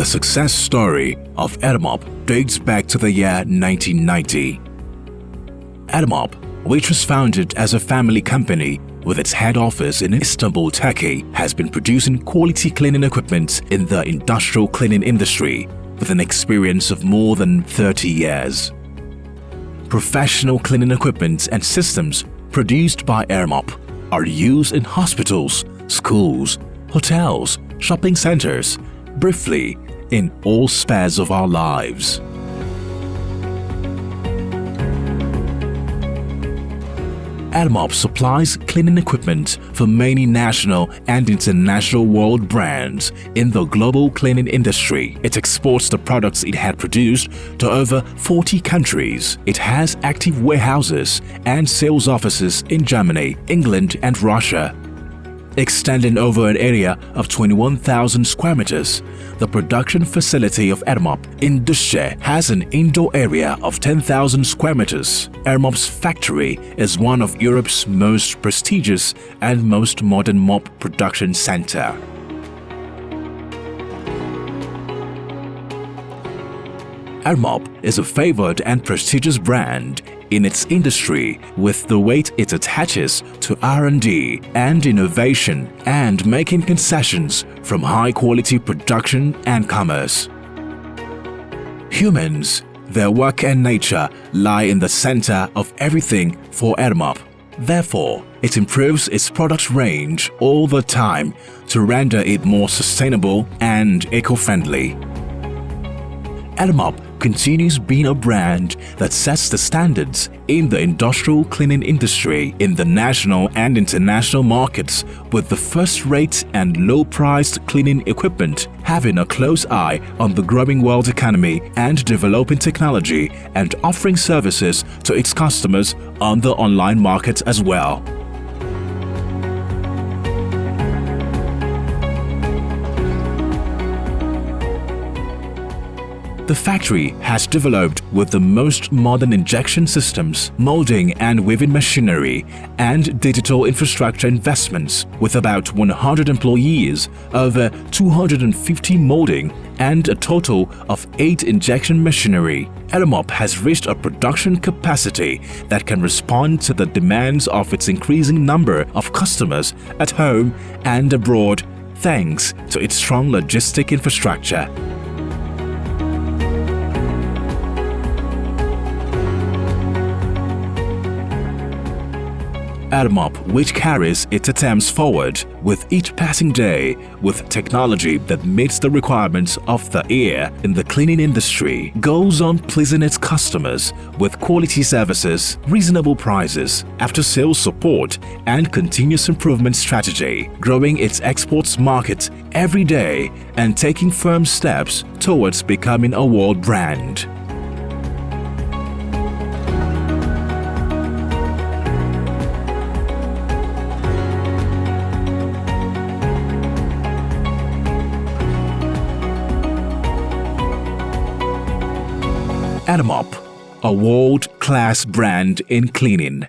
The success story of Edamop dates back to the year 1990. Edamop, which was founded as a family company with its head office in Istanbul, Turkey, has been producing quality cleaning equipment in the industrial cleaning industry with an experience of more than 30 years. Professional cleaning equipment and systems produced by Edamop are used in hospitals, schools, hotels, shopping centers, briefly, in all spheres of our lives. Edamop supplies cleaning equipment for many national and international world brands in the global cleaning industry. It exports the products it had produced to over 40 countries. It has active warehouses and sales offices in Germany, England and Russia extending over an area of 21,000 square meters. The production facility of Edamop in Düzce has an indoor area of 10,000 square meters. Edamop's factory is one of Europe's most prestigious and most modern mop production center. Edamop is a favored and prestigious brand in its industry with the weight it attaches to R&D and innovation and making concessions from high-quality production and commerce. Humans, their work and nature lie in the center of everything for Edamop. Therefore, it improves its product range all the time to render it more sustainable and eco-friendly. Edamop continues being a brand that sets the standards in the industrial cleaning industry in the national and international markets with the first-rate and low-priced cleaning equipment having a close eye on the growing world economy and developing technology and offering services to its customers on the online market as well. The factory has developed with the most modern injection systems, molding and weaving machinery, and digital infrastructure investments with about 100 employees, over 250 molding and a total of 8 injection machinery. Edamop has reached a production capacity that can respond to the demands of its increasing number of customers at home and abroad thanks to its strong logistic infrastructure. Edamop which carries its attempts forward with each passing day with technology that meets the requirements of the ear in the cleaning industry, goes on pleasing its customers with quality services, reasonable prices, after-sales support and continuous improvement strategy, growing its exports market every day and taking firm steps towards becoming a world brand. Edamop, a world-class brand in cleaning.